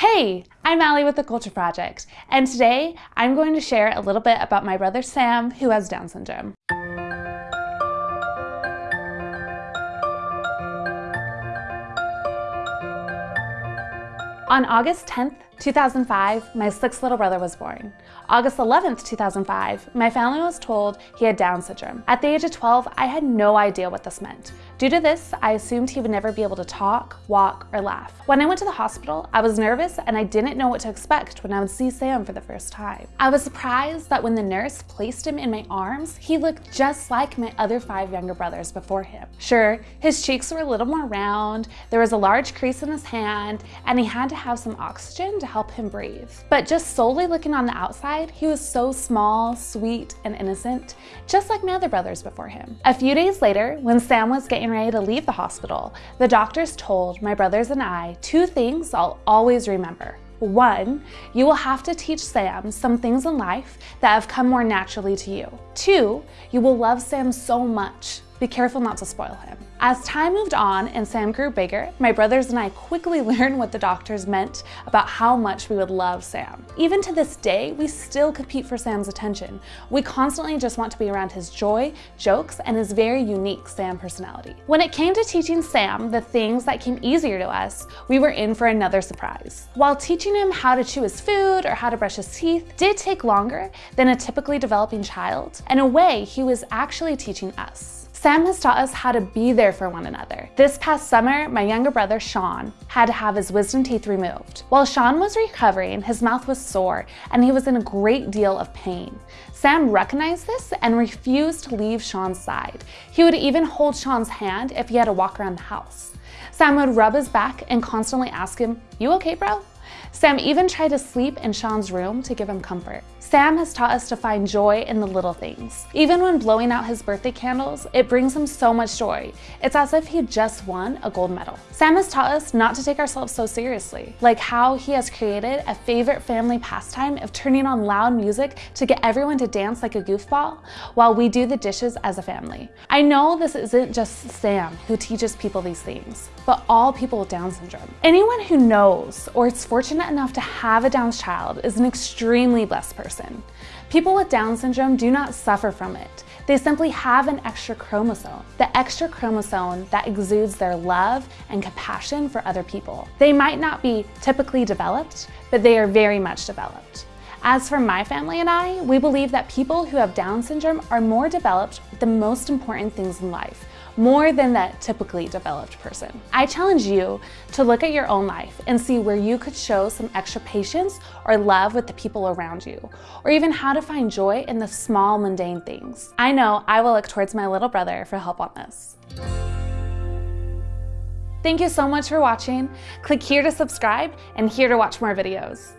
Hey, I'm Allie with the Culture Project, and today I'm going to share a little bit about my brother Sam, who has Down syndrome. On August 10th, 2005, my sixth little brother was born. August 11th, 2005, my family was told he had Down syndrome. At the age of 12, I had no idea what this meant. Due to this, I assumed he would never be able to talk, walk, or laugh. When I went to the hospital, I was nervous and I didn't know what to expect when I would see Sam for the first time. I was surprised that when the nurse placed him in my arms, he looked just like my other five younger brothers before him. Sure, his cheeks were a little more round, there was a large crease in his hand, and he had to have some oxygen to help him breathe. But just solely looking on the outside, he was so small, sweet, and innocent, just like my other brothers before him. A few days later, when Sam was getting ready to leave the hospital, the doctors told my brothers and I two things I'll always remember. One, you will have to teach Sam some things in life that have come more naturally to you. Two, you will love Sam so much. Be careful not to spoil him. As time moved on and Sam grew bigger, my brothers and I quickly learned what the doctors meant about how much we would love Sam. Even to this day, we still compete for Sam's attention. We constantly just want to be around his joy, jokes, and his very unique Sam personality. When it came to teaching Sam the things that came easier to us, we were in for another surprise. While teaching him how to chew his food or how to brush his teeth did take longer than a typically developing child, in a way, he was actually teaching us. Sam has taught us how to be there for one another. This past summer, my younger brother, Sean, had to have his wisdom teeth removed. While Sean was recovering, his mouth was sore and he was in a great deal of pain. Sam recognized this and refused to leave Sean's side. He would even hold Sean's hand if he had to walk around the house. Sam would rub his back and constantly ask him, you okay, bro? Sam even tried to sleep in Sean's room to give him comfort. Sam has taught us to find joy in the little things. Even when blowing out his birthday candles, it brings him so much joy. It's as if he just won a gold medal. Sam has taught us not to take ourselves so seriously, like how he has created a favorite family pastime of turning on loud music to get everyone to dance like a goofball while we do the dishes as a family. I know this isn't just Sam who teaches people these things, but all people with Down syndrome. Anyone who knows or is fortunate enough to have a Down child is an extremely blessed person. People with Down syndrome do not suffer from it. They simply have an extra chromosome, the extra chromosome that exudes their love and compassion for other people. They might not be typically developed, but they are very much developed. As for my family and I, we believe that people who have Down syndrome are more developed with the most important things in life, more than that typically developed person. I challenge you to look at your own life and see where you could show some extra patience or love with the people around you, or even how to find joy in the small mundane things. I know I will look towards my little brother for help on this. Thank you so much for watching. Click here to subscribe and here to watch more videos.